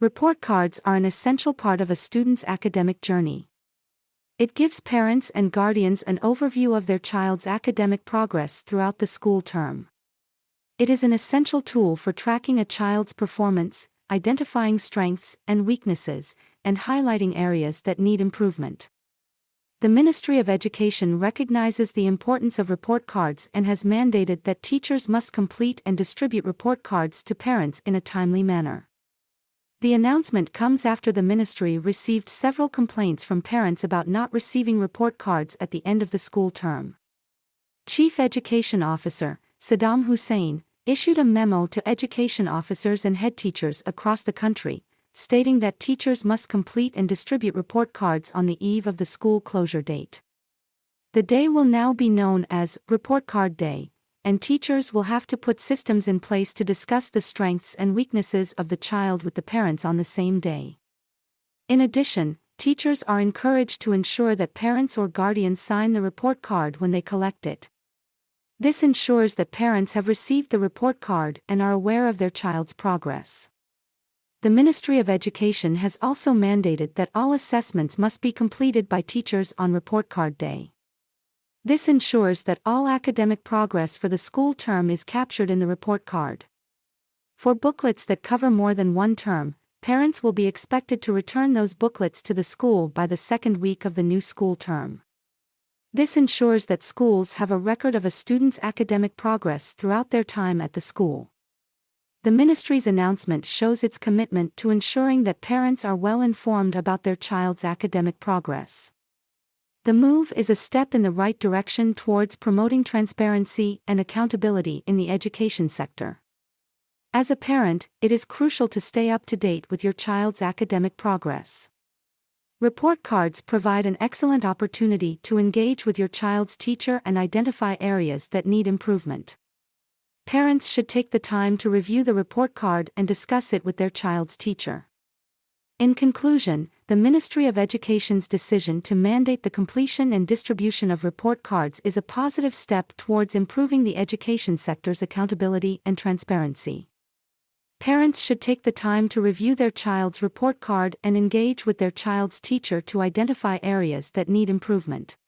Report cards are an essential part of a student's academic journey. It gives parents and guardians an overview of their child's academic progress throughout the school term. It is an essential tool for tracking a child's performance, identifying strengths and weaknesses, and highlighting areas that need improvement. The Ministry of Education recognizes the importance of report cards and has mandated that teachers must complete and distribute report cards to parents in a timely manner. The announcement comes after the ministry received several complaints from parents about not receiving report cards at the end of the school term. Chief Education Officer, Saddam Hussein, issued a memo to education officers and head teachers across the country, stating that teachers must complete and distribute report cards on the eve of the school closure date. The day will now be known as Report Card Day, and teachers will have to put systems in place to discuss the strengths and weaknesses of the child with the parents on the same day. In addition, teachers are encouraged to ensure that parents or guardians sign the report card when they collect it. This ensures that parents have received the report card and are aware of their child's progress. The Ministry of Education has also mandated that all assessments must be completed by teachers on report card day. This ensures that all academic progress for the school term is captured in the report card. For booklets that cover more than one term, parents will be expected to return those booklets to the school by the second week of the new school term. This ensures that schools have a record of a student's academic progress throughout their time at the school. The ministry's announcement shows its commitment to ensuring that parents are well informed about their child's academic progress. The move is a step in the right direction towards promoting transparency and accountability in the education sector. As a parent, it is crucial to stay up to date with your child's academic progress. Report cards provide an excellent opportunity to engage with your child's teacher and identify areas that need improvement. Parents should take the time to review the report card and discuss it with their child's teacher. In conclusion, the Ministry of Education's decision to mandate the completion and distribution of report cards is a positive step towards improving the education sector's accountability and transparency. Parents should take the time to review their child's report card and engage with their child's teacher to identify areas that need improvement.